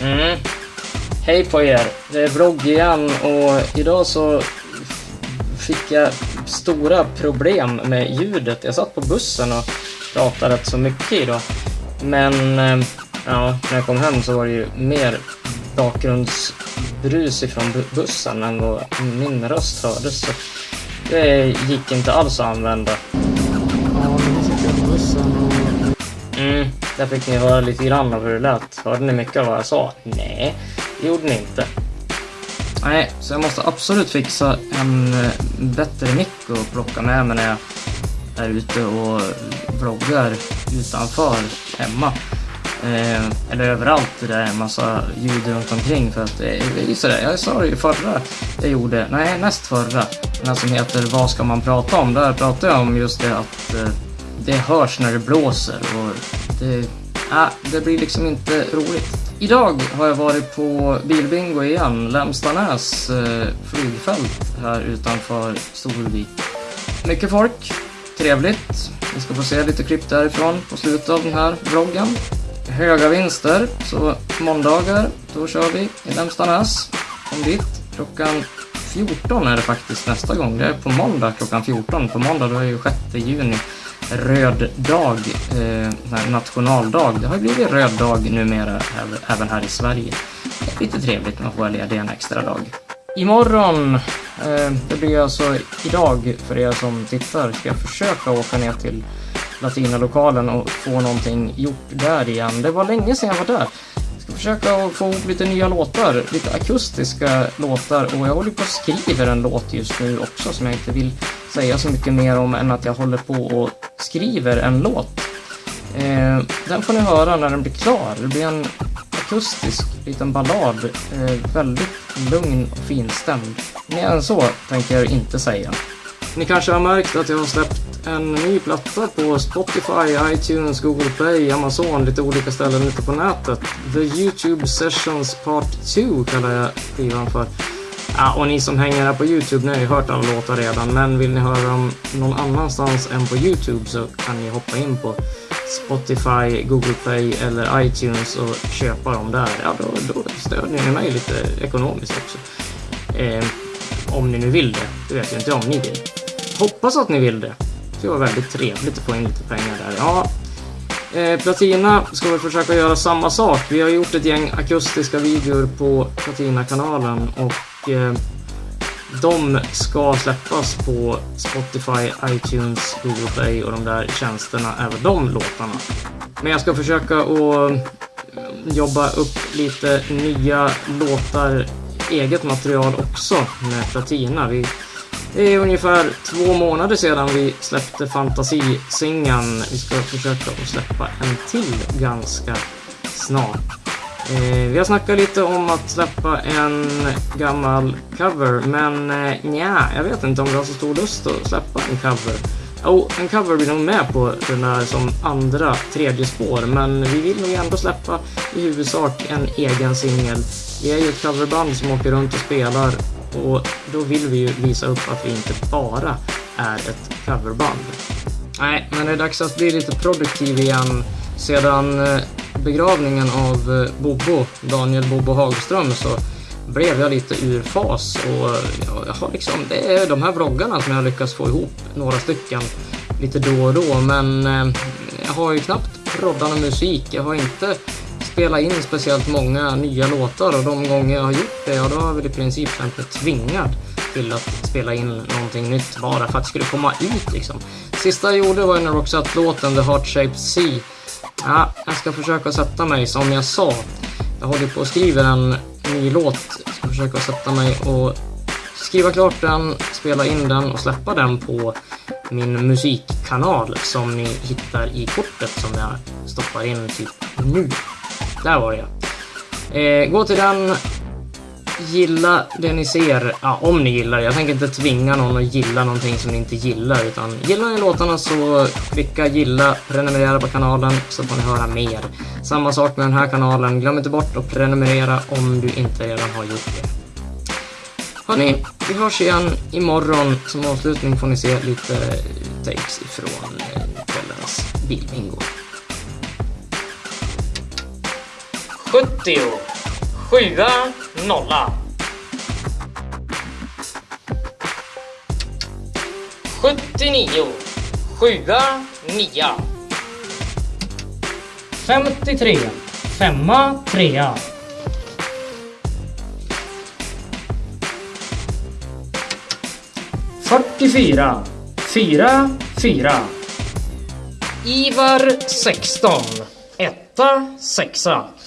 Hej på er! Det är vlogg igen och idag så fick jag stora problem med ljudet. Jag satt på bussen och pratade rätt så mycket idag. Men eh, ja, när jag kom hem så var det ju mer bakgrundsbrus ifrån bussen än vad min röst hördes. Så det gick inte alls att använda. Ja, men sitter jag på bussen och... Mm, där fick ni höra lite grann av hur det lät. Hörde ni mycket av vad jag sa? Nej, det gjorde ni inte. Nej, så jag måste absolut fixa en eh, bättre mick och plocka med mig när jag är ute och vloggar utanför hemma. Eh, eller överallt där det är en massa ljud runt omkring för att eh, det är sådär, jag sa det ju förra jag gjorde, nej näst förra, den här som heter Vad ska man prata om? Där pratade jag om just det att eh, det hörs när det blåser och det, äh, det blir liksom inte roligt. Idag har jag varit på bilbingo igen, Lämstanäs eh, flygfält här utanför Storvik. Mycket folk, trevligt. Vi ska få se lite klipp därifrån på slutet av den här vloggen. Höga vinster, så måndagar, då kör vi i Lämstanäs. Kom dit. Klockan 14 är det faktiskt nästa gång. Det är på måndag klockan 14. På måndag då är ju 6 juni röd dag, eh, nationaldag. Det har ju blivit röd dag numera även här i Sverige. Lite trevligt, man får vara ledig en extra dag. Imorgon, eh, det blir alltså idag för er som tittar, ska jag försöka åka ner till Latinalokalen och få någonting gjort där igen. Det var länge sedan jag var där. Jag ska försöka få ihop lite nya låtar, lite akustiska låtar och jag håller på att skriva en låt just nu också som jag inte vill säga så mycket mer om än att jag håller på och skriver en låt. Eh, den får ni höra när den blir klar. Det blir en akustisk liten ballad. Eh, väldigt lugn och finstämd. Mer än så tänker jag inte säga. Ni kanske har märkt att jag har släppt en ny platta på Spotify, iTunes, Google Play, Amazon, lite olika ställen ute på nätet. The YouTube Sessions Part 2 kallar jag skivan för. Ja, och ni som hänger här på Youtube, ni har ju hört alla låtar redan, men vill ni höra dem någon annanstans än på Youtube så kan ni hoppa in på Spotify, Google Play eller iTunes och köpa dem där. Ja, då, då stödjer ni mig lite ekonomiskt också. Eh, om ni nu vill det. Det vet jag inte om ni vill. Hoppas att ni vill det. Det var väldigt trevligt att få in lite pengar där. Ja, eh, Platina ska väl försöka göra samma sak. Vi har gjort ett gäng akustiska videor på Platina-kanalen och Eh, de ska släppas på Spotify, iTunes, Google Play och de där tjänsterna, även de låtarna. Men jag ska försöka att eh, jobba upp lite nya låtar, eget material också med Platina. Vi, det är ungefär två månader sedan vi släppte Fantasisingeln. Vi ska försöka att släppa en till ganska snart. Eh, vi har snackat lite om att släppa en gammal cover, men eh, nja, jag vet inte om vi har så stor lust att släppa en cover. Jo, oh, en cover blir nog med på den där som andra, tredje spår, men vi vill nog ändå släppa i huvudsak en egen singel. Vi är ju ett coverband som åker runt och spelar och då vill vi ju visa upp att vi inte bara är ett coverband. Nej, men det är dags att bli lite produktiv igen. Sedan eh, begravningen av eh, Bobo, Daniel Bobo Hagström, så blev jag lite ur fas och jag har liksom, det är de här vloggarna som jag lyckats få ihop, några stycken, lite då och då, men eh, jag har ju knappt proddat någon musik, jag har inte spelat in speciellt många nya låtar och de gånger jag har gjort det, ja då har jag väl i princip känt mig tvingad till att spela in någonting nytt bara för att det skulle komma ut liksom. Sista jag gjorde var ju när Roxette-låten The Heart Shaped Sea Ja, jag ska försöka sätta mig som jag sa. Jag håller på att skriva en ny låt. Jag ska försöka sätta mig och skriva klart den, spela in den och släppa den på min musikkanal som ni hittar i kortet som jag stoppar in typ nu. Där var det eh, Gå till den, gilla det ni ser, ja, om ni gillar Jag tänker inte tvinga någon att gilla någonting som ni inte gillar, utan gillar ni låtarna så klicka gilla, prenumerera på kanalen så får ni höra mer. Samma sak med den här kanalen, glöm inte bort att prenumerera om du inte redan har gjort det. Hörni, vi hörs igen imorgon. Som avslutning får ni se lite takes ifrån eh, kvällens bilbingo. 70 Sjua, nolla. Sjuttionio. Sjua, nia. Femtiotre. Femma, trea. Fyrtiofyra. Fyra, fyra. Ivar 16. Etta, sexa.